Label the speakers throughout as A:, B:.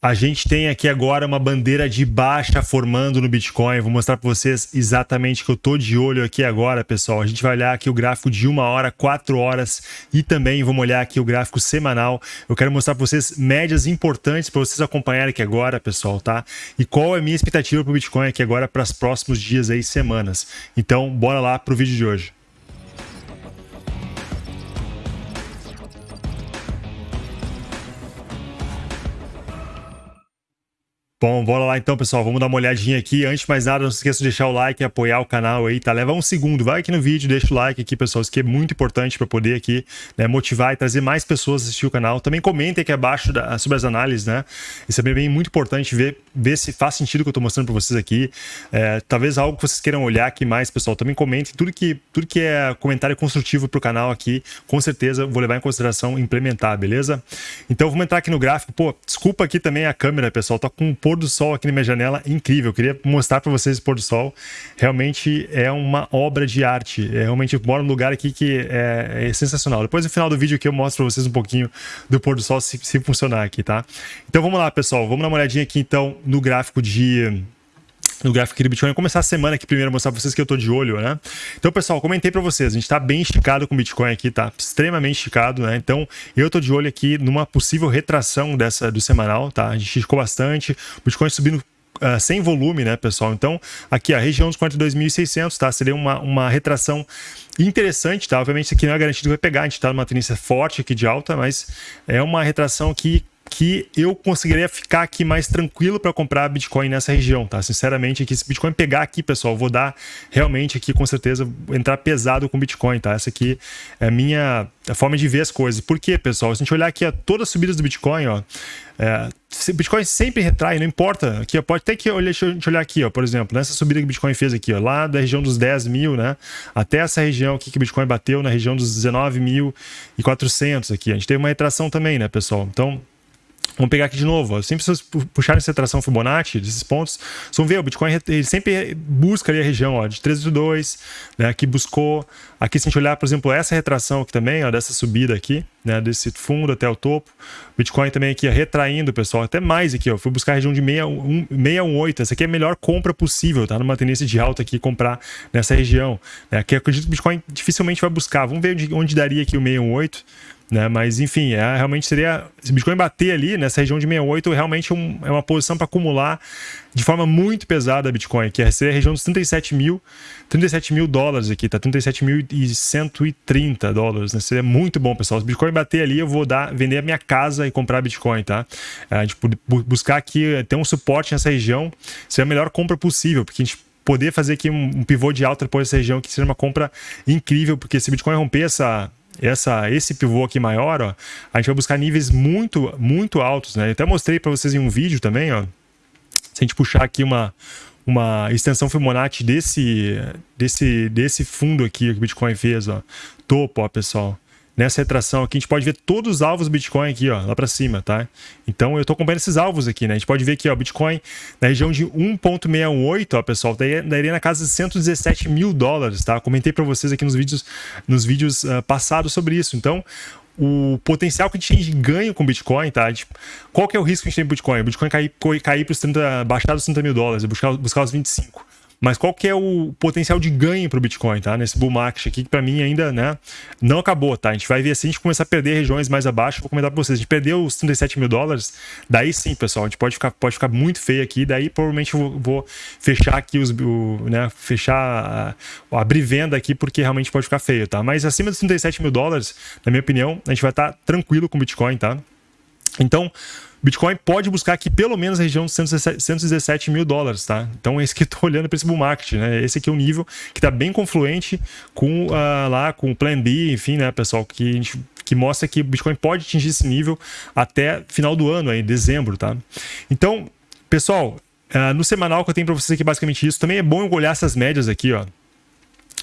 A: A gente tem aqui agora uma bandeira de baixa formando no Bitcoin. Vou mostrar para vocês exatamente que eu tô de olho aqui agora, pessoal. A gente vai olhar aqui o gráfico de uma hora, quatro horas e também vamos olhar aqui o gráfico semanal. Eu quero mostrar para vocês médias importantes para vocês acompanharem aqui agora, pessoal, tá? E qual é a minha expectativa para o Bitcoin aqui agora para os próximos dias aí, semanas. Então, bora lá para o vídeo de hoje. Bom, bora lá então, pessoal. Vamos dar uma olhadinha aqui. Antes de mais nada, não se esqueça de deixar o like e apoiar o canal aí, tá? Leva um segundo, vai aqui no vídeo, deixa o like aqui, pessoal. Isso aqui é muito importante para poder aqui né, motivar e trazer mais pessoas a assistir o canal. Também comentem aqui abaixo da, sobre as análises, né? Isso é bem, muito importante ver, ver se faz sentido o que eu tô mostrando para vocês aqui. É, talvez algo que vocês queiram olhar aqui mais, pessoal. Também comentem tudo que, tudo que é comentário construtivo pro canal aqui. Com certeza vou levar em consideração implementar, beleza? Então vamos entrar aqui no gráfico. Pô, desculpa aqui também a câmera, pessoal. Tá com um pôr do sol aqui na minha janela incrível. Eu queria mostrar para vocês o pôr do sol. Realmente é uma obra de arte. É, realmente eu moro num lugar aqui que é, é, sensacional. Depois no final do vídeo aqui eu mostro para vocês um pouquinho do pôr do sol se, se funcionar aqui, tá? Então vamos lá, pessoal. Vamos dar uma olhadinha aqui então no gráfico de no gráfico do Bitcoin. Vou começar a semana aqui primeiro mostrar para vocês que eu tô de olho, né? Então, pessoal, comentei para vocês, a gente tá bem esticado com o Bitcoin aqui, tá extremamente esticado, né? Então, eu tô de olho aqui numa possível retração dessa do semanal, tá? A gente esticou bastante, o Bitcoin subindo Uh, sem volume, né, pessoal? Então, aqui a região dos 42.600, tá? Seria uma, uma retração interessante, tá? Obviamente, isso aqui não é garantido que vai pegar, a gente tá numa tendência forte aqui de alta, mas é uma retração que que eu conseguiria ficar aqui mais tranquilo para comprar Bitcoin nessa região, tá? Sinceramente, aqui, se Bitcoin pegar aqui, pessoal, vou dar realmente aqui, com certeza, entrar pesado com Bitcoin, tá? Essa aqui é a minha forma de ver as coisas. Por quê, pessoal? Se a gente olhar aqui a todas as subidas do Bitcoin, ó, é, Bitcoin sempre retrai, não importa. Aqui, ó, pode até que olhar, deixa a gente olhar aqui, ó, por exemplo, nessa subida que o Bitcoin fez aqui, ó, lá da região dos 10 mil, né? Até essa região aqui que o Bitcoin bateu, na região dos 19.400 aqui. A gente teve uma retração também, né, pessoal? Então, Vamos pegar aqui de novo. Ó. Sempre vocês puxarem essa tração Fibonacci, desses pontos, vocês vão ver, o Bitcoin ele sempre busca ali a região ó, de 3,2, né, que buscou. Aqui, se a gente olhar, por exemplo, essa retração aqui também, ó, dessa subida aqui, né, desse fundo até o topo. Bitcoin também aqui ó, retraindo, pessoal, até mais aqui. Ó, fui buscar a região de 618. Essa aqui é a melhor compra possível, tá? Numa tendência de alta aqui, comprar nessa região. Né? Aqui acredito que o Bitcoin dificilmente vai buscar. Vamos ver onde, onde daria aqui o 618. Né? Mas enfim, é, realmente seria. Se Bitcoin bater ali nessa região de 68, realmente um, é uma posição para acumular de forma muito pesada Bitcoin, que seria a região dos 37 mil, 37 mil dólares aqui, tá? 37.130 dólares, né? Seria muito bom, pessoal. Se Bitcoin bater ali, eu vou dar, vender a minha casa e comprar Bitcoin, tá? A gente buscar aqui, ter um suporte nessa região, seria a melhor compra possível, porque a gente poder fazer aqui um, um pivô de alta depois dessa região, que seria uma compra incrível, porque se Bitcoin romper essa essa, esse pivô aqui maior, ó, a gente vai buscar níveis muito, muito altos, né? Eu até mostrei para vocês em um vídeo também, ó. Se a gente puxar aqui uma, uma extensão Fibonacci desse, desse, desse fundo aqui que o Bitcoin fez, ó. Topo, ó, pessoal nessa retração aqui, a gente pode ver todos os alvos Bitcoin aqui, ó, lá para cima, tá? Então eu estou acompanhando esses alvos aqui, né? A gente pode ver aqui, ó, Bitcoin na região de 1.618, ó, pessoal, daí, daí na casa de 117 mil dólares, tá? Comentei para vocês aqui nos vídeos, nos vídeos uh, passados sobre isso. Então, o potencial que a gente tem de ganho com Bitcoin, tá? Qual que é o risco que a gente tem com Bitcoin? O Bitcoin cair, cair para os 30, baixar dos 30 mil dólares, buscar, buscar os 25. Mas qual que é o potencial de ganho para o Bitcoin, tá? Nesse bull market aqui, que para mim ainda, né, não acabou, tá? A gente vai ver assim, a gente começar a perder regiões mais abaixo, vou comentar para vocês. A gente perdeu os 37 mil dólares, daí sim, pessoal, a gente pode ficar, pode ficar muito feio aqui, daí provavelmente eu vou, vou fechar aqui os, o, né, fechar, abrir venda aqui, porque realmente pode ficar feio, tá? Mas acima dos 37 mil dólares, na minha opinião, a gente vai estar tá tranquilo com o Bitcoin, tá? Então, Bitcoin pode buscar aqui pelo menos a região de 117, 117 mil dólares, tá? Então, esse que estou olhando para esse bull market, né? Esse aqui é o nível que está bem confluente com uh, lá com o Plan B, enfim, né, pessoal, que a gente que mostra que o Bitcoin pode atingir esse nível até final do ano, aí, dezembro, tá? Então, pessoal, uh, no semanal que eu tenho para vocês aqui basicamente isso. Também é bom eu olhar essas médias aqui, ó.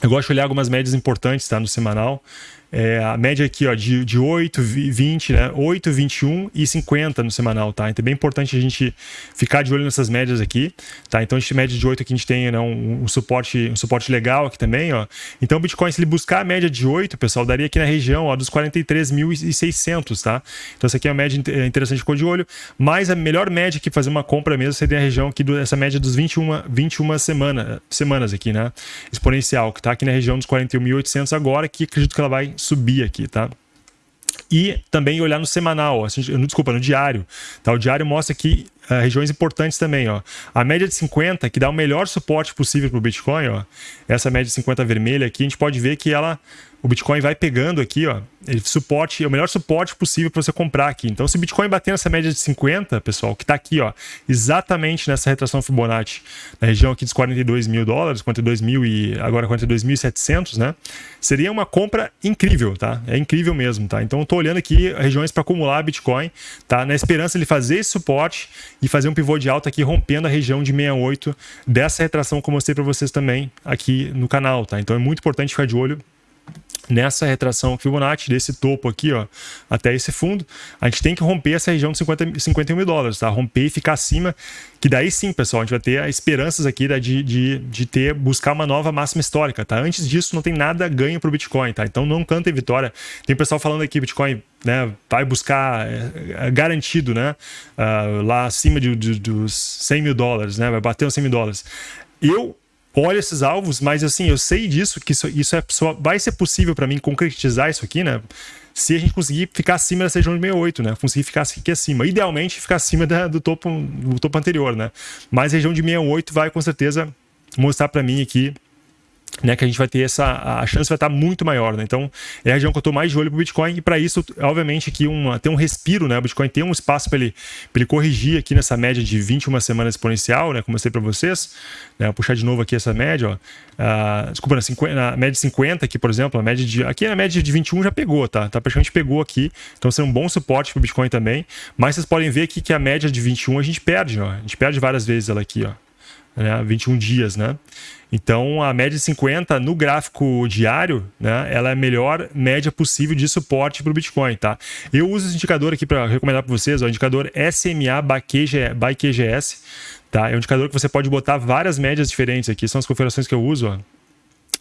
A: Eu gosto de olhar algumas médias importantes, tá? No semanal. É, a média aqui ó, de, de 8, 20, né? 8, 21 e 50 no semanal, tá? Então é bem importante a gente ficar de olho nessas médias aqui, tá? Então a gente média de 8 aqui a gente tem né, um, um, suporte, um suporte legal aqui também, ó. Então o Bitcoin, se ele buscar a média de 8, pessoal, daria aqui na região ó, dos 43.600, tá? Então essa aqui é uma média interessante, ficou de olho, mas a melhor média que fazer uma compra mesmo seria a região aqui, do, essa média dos 21, 21 semana, semanas aqui, né? Exponencial, que tá aqui na região dos 41.800 agora, que acredito que ela vai subir aqui, tá? E também olhar no semanal, assim, desculpa, no diário. Tá? O diário mostra aqui uh, regiões importantes também. Ó. A média de 50, que dá o melhor suporte possível para o Bitcoin, ó, essa média de 50 vermelha aqui, a gente pode ver que ela o Bitcoin vai pegando aqui, ó, ele suporte, é o melhor suporte possível para você comprar aqui. Então, se o Bitcoin bater nessa média de 50, pessoal, que está aqui, ó, exatamente nessa retração Fibonacci, na região aqui dos 42 mil dólares, 42 mil e agora 42.700, né? Seria uma compra incrível, tá? É incrível mesmo, tá? Então, eu tô olhando aqui regiões para acumular Bitcoin, tá? Na esperança de fazer esse suporte e fazer um pivô de alta aqui, rompendo a região de 68 dessa retração que eu mostrei para vocês também aqui no canal, tá? Então, é muito importante ficar de olho nessa retração Fibonacci, desse topo aqui, ó, até esse fundo, a gente tem que romper essa região de 50, 51 mil dólares, tá? Romper e ficar acima, que daí sim, pessoal, a gente vai ter esperanças aqui né, de, de, de ter, buscar uma nova máxima histórica, tá? Antes disso, não tem nada ganho pro Bitcoin, tá? Então não canta em vitória. Tem pessoal falando aqui, Bitcoin né, vai buscar é, é garantido, né, uh, lá acima de, de, dos 100 mil dólares, né, vai bater os 100 mil dólares. Eu olho esses alvos, mas assim, eu sei disso, que isso, isso é, só vai ser possível para mim concretizar isso aqui, né? Se a gente conseguir ficar acima dessa região de 68, né? Conseguir ficar aqui acima. Idealmente, ficar acima da, do, topo, do topo anterior, né? Mas a região de 68 vai com certeza mostrar para mim aqui né, que a gente vai ter essa a chance vai estar muito maior, né? Então, é a região que eu estou mais de olho para o Bitcoin e para isso, obviamente, aqui uma, tem um respiro, né? O Bitcoin tem um espaço para ele, ele corrigir aqui nessa média de 21 semanas exponencial, né? Como eu mostrei para vocês, né? Vou puxar de novo aqui essa média, ó. Uh, desculpa, na, 50, na, média de 50 aqui, por exemplo, a média de aqui na média de 21 já pegou, tá? Tá praticamente pegou aqui. Então, seria um bom suporte para o Bitcoin também. Mas vocês podem ver aqui que a média de 21 a gente perde, ó. A gente perde várias vezes ela aqui, ó né, 21 dias, né? Então, a média de 50 no gráfico diário, né, ela é a melhor média possível de suporte para o Bitcoin, tá? Eu uso esse indicador aqui para recomendar para vocês, ó, o indicador SMA by QGS, tá? É um indicador que você pode botar várias médias diferentes aqui, são as configurações que eu uso, ó.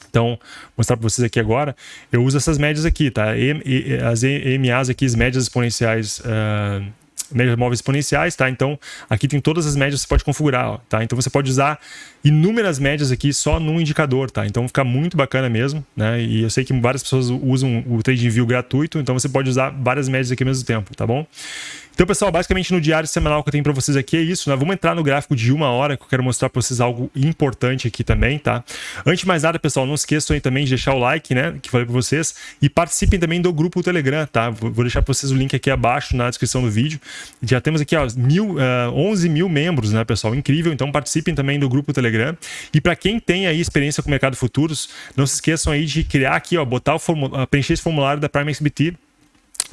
A: Então, vou mostrar para vocês aqui agora. Eu uso essas médias aqui, tá? E, as EMAs aqui, as médias exponenciais uh, médias móveis exponenciais, tá? Então, aqui tem todas as médias que você pode configurar, tá? Então, você pode usar inúmeras médias aqui só num indicador, tá? Então, fica muito bacana mesmo, né? E eu sei que várias pessoas usam o TradingView gratuito, então você pode usar várias médias aqui ao mesmo tempo, tá bom? Então, pessoal, basicamente no diário semanal que eu tenho para vocês aqui é isso, né? Vamos entrar no gráfico de uma hora, que eu quero mostrar para vocês algo importante aqui também, tá? Antes de mais nada, pessoal, não esqueçam aí também de deixar o like, né? Que falei para vocês. E participem também do grupo Telegram, tá? Vou deixar para vocês o link aqui abaixo na descrição do vídeo. Já temos aqui, ó, mil, uh, eh, 11 mil membros, né, pessoal? Incrível. Então, participem também do grupo Telegram. E para quem tem aí experiência com o mercado futuros, não se esqueçam aí de criar aqui, ó, botar o preencher esse formulário da Prime XBT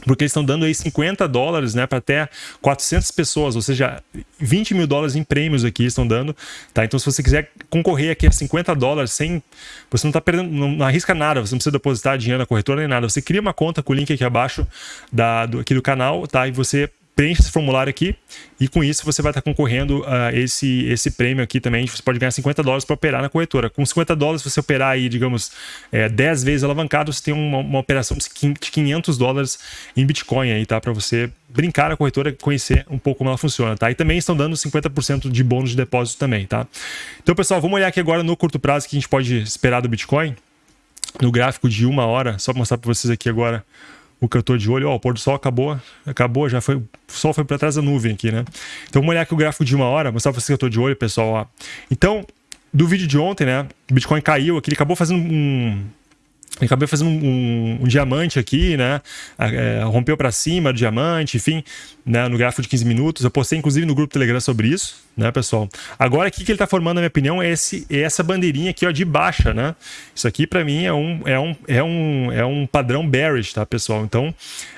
A: porque eles estão dando aí 50 dólares né, para até 400 pessoas, ou seja, 20 mil dólares em prêmios aqui estão dando. Tá? Então, se você quiser concorrer aqui a 50 dólares sem. Você não está perdendo, não, não, arrisca nada, você não precisa depositar dinheiro na corretora nem nada. Você cria uma conta com o link aqui abaixo da, do, aqui do canal, tá? E você preenche esse formulário aqui e com isso você vai estar concorrendo a esse, esse prêmio aqui também. Você pode ganhar 50 dólares para operar na corretora. Com 50 dólares, você operar aí, digamos, é, 10 vezes alavancado, você tem uma, uma operação de 500 dólares em Bitcoin aí, tá? Para você brincar na corretora, conhecer um pouco como ela funciona, tá? E também estão dando 50% de bônus de depósito também, tá? Então, pessoal, vamos olhar aqui agora no curto prazo que a gente pode esperar do Bitcoin. No gráfico de uma hora, só para mostrar para vocês aqui agora o tô de olho, ó, o pôr do sol acabou, acabou, já foi, o sol foi para trás da nuvem aqui, né? Então vamos olhar aqui o gráfico de uma hora, mostrar para vocês que eu tô de olho, pessoal, ó. Então, do vídeo de ontem, né, o Bitcoin caiu aqui, ele acabou fazendo um, acabei fazendo um, um, um, diamante aqui, né? É, rompeu para cima do diamante, enfim, né? no gráfico de 15 minutos. Eu postei inclusive no grupo Telegram sobre isso, né, pessoal? Agora, o que, ele está formando, na minha opinião, é, esse, é essa bandeirinha aqui ó, de baixa, né? Isso aqui, para mim, é um, é, um, é, um, é um padrão bearish, tá, pessoal? Então,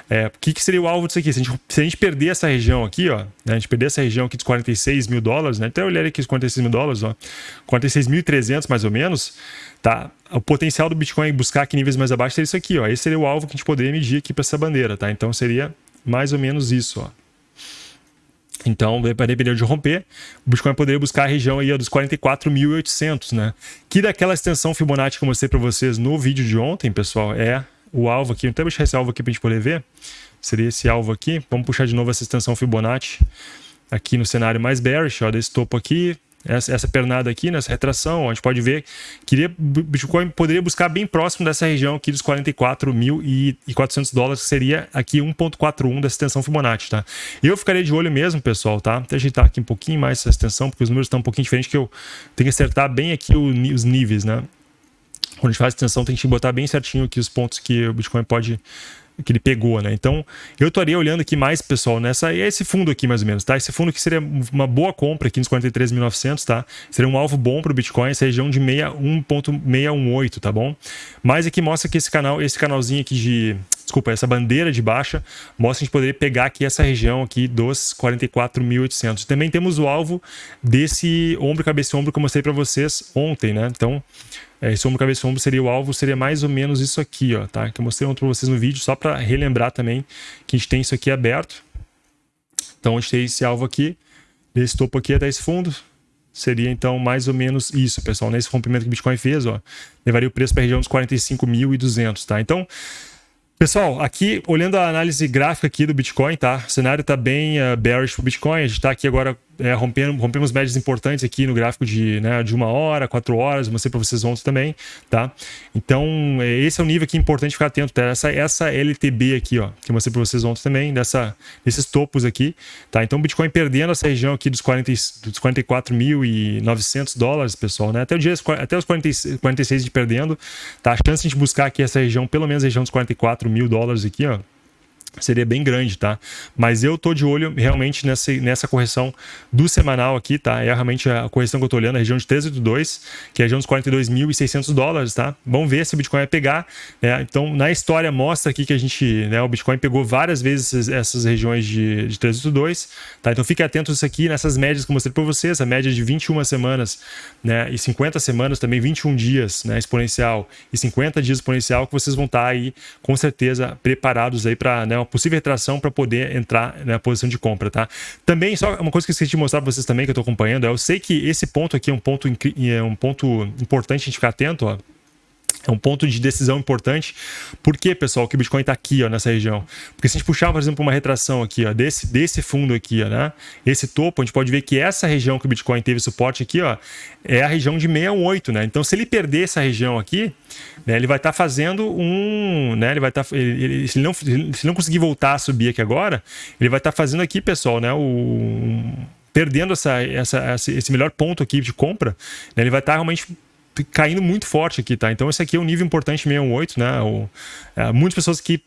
A: é, o que, que seria o alvo disso aqui? Se a, gente, se a gente perder essa região aqui, ó, né, a gente perder essa região aqui dos 46 mil dólares, né? Até olhei aqui os 46 mil dólares, ó, 46.300 mais ou menos, tá? O potencial do Bitcoin buscar aqui níveis mais abaixo seria isso aqui, ó. Esse seria o alvo que a gente poderia medir aqui para essa bandeira, tá? Então seria mais ou menos isso, ó. Então, depender de romper, o Bitcoin poderia buscar a região aí dos 44.800, né? Que daquela extensão Fibonacci que eu mostrei para vocês no vídeo de ontem, pessoal, é o alvo aqui. Então, deixar esse alvo aqui para a gente poder ver. Seria esse alvo aqui. Vamos puxar de novo essa extensão Fibonacci aqui no cenário mais bearish, ó, desse topo aqui, essa, essa pernada aqui, nessa retração, a gente pode ver que Bitcoin poderia buscar bem próximo dessa região aqui dos 44.400 dólares, que seria aqui 1.41 dessa extensão Fibonacci, tá? Eu ficaria de olho mesmo, pessoal, tá? Até ajeitar aqui um pouquinho mais essa extensão, porque os números estão um pouquinho diferentes, que eu tenho que acertar bem aqui os níveis, né? Quando a gente faz extensão, tem que botar bem certinho aqui os pontos que o Bitcoin pode que ele pegou, né? Então, eu estaria olhando aqui mais, pessoal, nessa é esse fundo aqui mais ou menos, tá? Esse fundo aqui seria uma boa compra aqui nos 43.900, tá? Seria um alvo bom para o Bitcoin, essa região de 1.618, tá bom? Mas aqui mostra que esse canal, esse canalzinho aqui de desculpa, essa bandeira de baixa mostra que a gente poderia pegar aqui essa região aqui dos 44.800. Também temos o alvo desse ombro, cabeça e ombro que eu mostrei para vocês ontem, né? Então, é, esse ombro, cabeça ombro seria o alvo, seria mais ou menos isso aqui, ó, tá? Que eu mostrei ontem para vocês no vídeo, só para relembrar também que a gente tem isso aqui aberto. Então, a gente tem esse alvo aqui, desse topo aqui até esse fundo, seria então mais ou menos isso, pessoal. Nesse rompimento que o Bitcoin fez, ó, levaria o preço para a região dos 45.200, tá? Então, Pessoal, aqui olhando a análise gráfica aqui do Bitcoin, tá? O cenário está bem uh, bearish para o Bitcoin. A gente está aqui agora é, rompendo, rompemos médias importantes aqui no gráfico de, né, de uma hora, quatro horas, mostrei para vocês ontem também, tá? Então, é, esse é o nível aqui importante ficar atento, tá? Essa, essa LTB aqui, ó, que eu mostrei para vocês ontem também, dessa, desses topos aqui, tá? Então, o Bitcoin perdendo essa região aqui dos, 40, dos 44.900 dólares, pessoal, né? Até, o dia, até os 40, 46 de perdendo, tá? A chance de a gente buscar aqui essa região, pelo menos a região dos 44 mil dólares aqui, ó, seria bem grande, tá? Mas eu tô de olho realmente nessa, nessa correção do semanal aqui, tá? É realmente a correção que eu tô olhando, a região de 382, que é a região dos 42.600 dólares, tá? Vamos ver se o Bitcoin vai pegar, né? Então, na história mostra aqui que a gente, né, o Bitcoin pegou várias vezes essas regiões de, de 382, tá? Então, fique atento isso aqui, nessas médias que eu mostrei para vocês, a média de 21 semanas, né, e 50 semanas também, 21 dias, né, exponencial e 50 dias exponencial, que vocês vão estar tá aí, com certeza, preparados aí para, né, uma possível retração para poder entrar na posição de compra, tá? Também, só uma coisa que eu esqueci de mostrar para vocês também, que eu estou acompanhando, é eu sei que esse ponto aqui é um ponto, é um ponto importante a gente ficar atento, ó. É um ponto de decisão importante. Por que, pessoal, que o Bitcoin está aqui, ó, nessa região? Porque se a gente puxar, por exemplo, uma retração aqui, ó, desse, desse fundo aqui, ó, né? Esse topo, a gente pode ver que essa região que o Bitcoin teve suporte aqui, ó, é a região de 618, né? Então, se ele perder essa região aqui, né, ele vai estar tá fazendo um, né? Ele vai estar, tá, ele, ele, se ele não, se não conseguir voltar a subir aqui agora, ele vai estar tá fazendo aqui, pessoal, né? O perdendo essa, essa, esse melhor ponto aqui de compra, né, ele vai estar realmente caindo muito forte aqui, tá? Então esse aqui é um nível importante 618, né? O, é, muitas pessoas que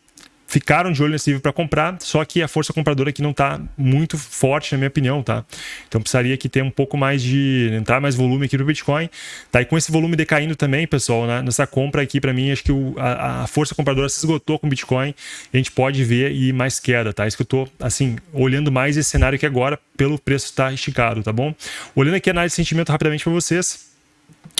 A: ficaram de olho nesse nível para comprar, só que a força compradora aqui não está muito forte, na minha opinião, tá? Então precisaria que ter um pouco mais de entrar mais volume aqui no Bitcoin, tá? E com esse volume decaindo também, pessoal, né? nessa compra aqui para mim acho que o, a, a, força compradora se esgotou com o Bitcoin, a gente pode ver e mais queda, tá? Isso que eu tô assim olhando mais esse cenário aqui agora pelo preço estar tá esticado, tá bom? Olhando aqui a análise de sentimento rapidamente para vocês.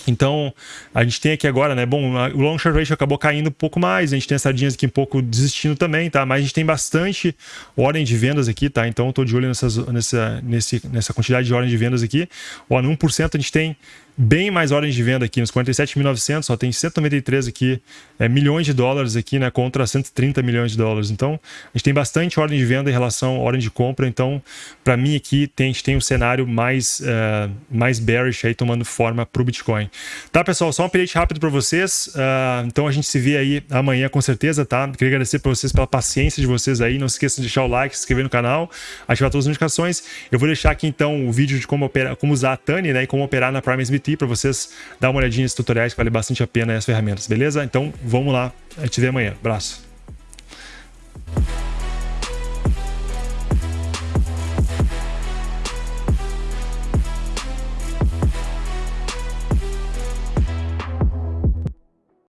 A: Então, a gente tem aqui agora, né? Bom, o long short ratio acabou caindo um pouco mais, a gente tem as sardinhas aqui um pouco desistindo também, tá? Mas a gente tem bastante ordem de vendas aqui, tá? Então, tô de olho nessas, nessa, nesse, nessa quantidade de ordem de vendas aqui. Ó, no 1% a gente tem bem mais ordens de venda aqui, nos 47.900, só tem 193 aqui, é, milhões de dólares aqui, né, contra 130 milhões de dólares. Então, a gente tem bastante ordem de venda em relação à ordem de compra. Então, para mim aqui, tem, a gente tem um cenário mais, uh, mais bearish aí tomando forma para o Bitcoin. Tá, pessoal? Só um update rápido para vocês. Uh, então, a gente se vê aí amanhã com certeza, tá? Queria agradecer para vocês pela paciência de vocês aí. Não se esqueçam de deixar o like, se inscrever no canal, ativar todas as notificações. Eu vou deixar aqui então o vídeo de como, operar, como usar a Tani, né, e como operar na Prime SBT para vocês dar uma olhadinha nesses tutoriais que vale bastante a pena as ferramentas, beleza? Então vamos lá, a gente vê amanhã. Abraço.